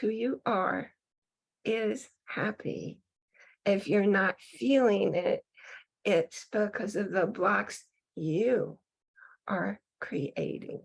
who you are is happy. If you're not feeling it, it's because of the blocks you are creating.